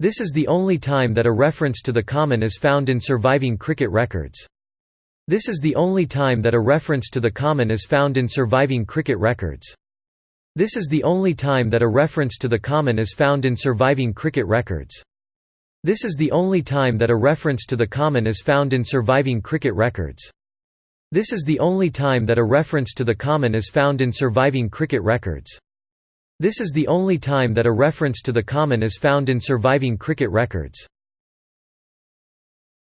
This is the only time that a reference to the common is found in surviving cricket records. This is the only time that a reference to the common is found in surviving cricket records. This is the only time that a reference to the common is found in surviving cricket records. This is the only time that a reference to the common is found in surviving cricket records. This is the only time that a reference to the common is found in surviving cricket records. This is the only time that a reference to the common is found in surviving cricket records.